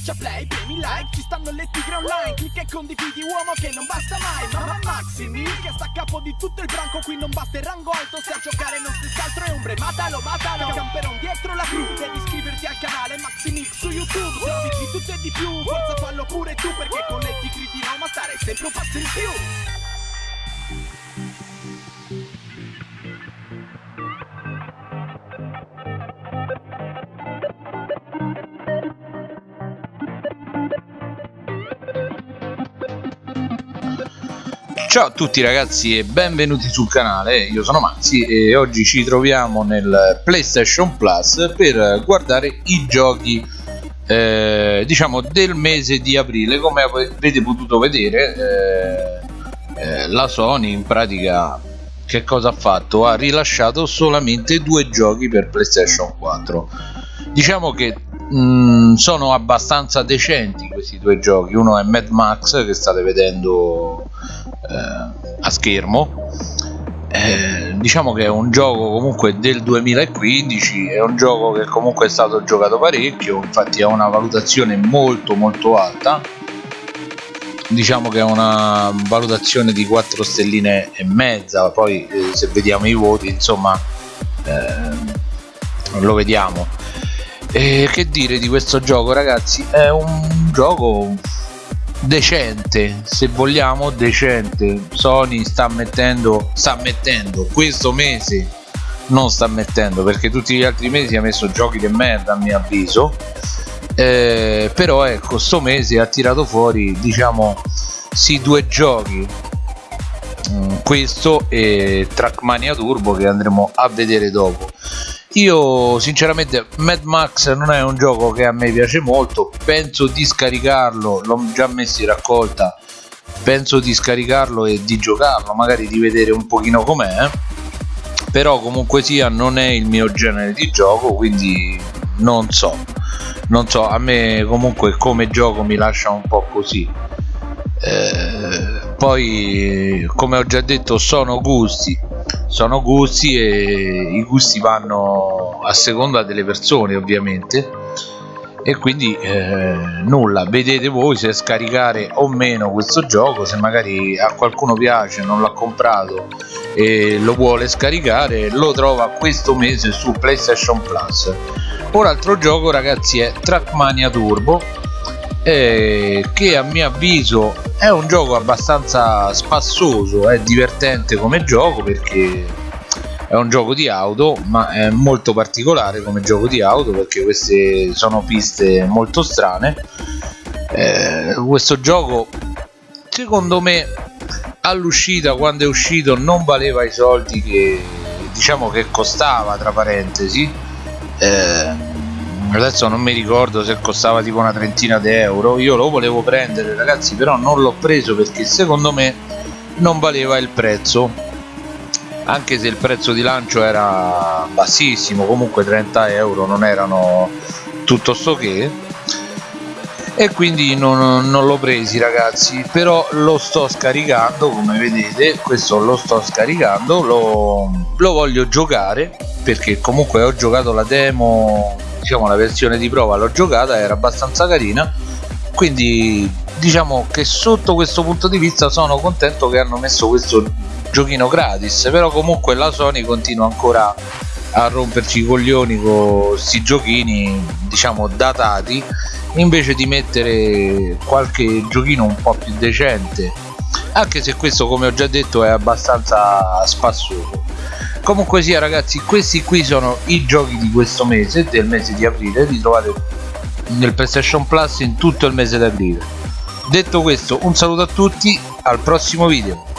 Schiaccia play, premi like, ci stanno le tigre online Clicca e condividi uomo che non basta mai Mamma Maximi che sta a capo di tutto il branco Qui non basta il rango alto se a giocare non stessi altro è ombre Matalo, matalo, camperon dietro la crew Devi iscriverti al canale Maximix su YouTube Servizi di tutto e di più, forza fallo pure tu Perché con le tigre di Roma stare sempre un passo in più Ciao a tutti ragazzi e benvenuti sul canale, io sono Mazzi e oggi ci troviamo nel PlayStation Plus per guardare i giochi eh, diciamo del mese di aprile. Come avete potuto vedere eh, eh, la Sony in pratica che cosa ha fatto? Ha rilasciato solamente due giochi per PlayStation 4 diciamo che mh, mm, sono abbastanza decenti questi due giochi. Uno è Mad Max che state vedendo eh, a schermo. Eh, diciamo che è un gioco comunque del 2015 è un gioco che comunque è stato giocato parecchio infatti ha una valutazione molto molto alta. Diciamo che è una valutazione di 4 stelline e mezza poi eh, se vediamo i voti insomma eh, lo vediamo. E che dire di questo gioco ragazzi? È un gioco decente se vogliamo decente. Sony sta mettendo sta mettendo questo mese non sta mettendo perché tutti gli altri mesi ha messo giochi di merda a mio avviso. Eh, però ecco sto mese ha tirato fuori diciamo sì due giochi. Mm, questo e Trackmania Turbo che andremo a vedere dopo io sinceramente Mad Max non è un gioco che a me piace molto. Penso di scaricarlo l'ho già messo in raccolta. Penso di scaricarlo e di giocarlo magari di vedere un pochino com'è. Però comunque sia non è il mio genere di gioco quindi non so. Non so a me comunque come gioco mi lascia un po' così. Eh, poi come ho già detto sono gusti sono gusti e i gusti vanno a seconda delle persone ovviamente. E quindi eh, nulla. Vedete voi se scaricare o meno questo gioco se magari a qualcuno piace non l'ha comprato e lo vuole scaricare lo trova questo mese su playstation plus. Un altro gioco ragazzi è trackmania turbo eh, che a mio avviso è un gioco abbastanza spassoso è divertente come gioco perché è un gioco di auto ma è molto particolare come gioco di auto perché queste sono piste molto strane. Eh, questo gioco secondo me all'uscita quando è uscito non valeva i soldi che diciamo che costava tra parentesi. Eh, adesso non mi ricordo se costava tipo una trentina di euro. Io lo volevo prendere ragazzi però non l'ho preso perché secondo me non valeva il prezzo. Anche se il prezzo di lancio era bassissimo comunque 30 euro non erano tutto sto che. E quindi non, non l'ho presi ragazzi. Però lo sto scaricando come vedete questo lo sto scaricando lo, lo voglio giocare perché comunque ho giocato la demo diciamo la versione di prova l'ho giocata era abbastanza carina. Quindi diciamo che sotto questo punto di vista sono contento che hanno messo questo giochino gratis però comunque la Sony continua ancora a romperci i coglioni con questi giochini diciamo datati invece di mettere qualche giochino un po' più decente. Anche se questo come ho già detto è abbastanza spassoso comunque sia ragazzi questi qui sono i giochi di questo mese del mese di aprile. Li trovate nel playstation plus in tutto il mese di aprile. Detto questo un saluto a tutti al prossimo video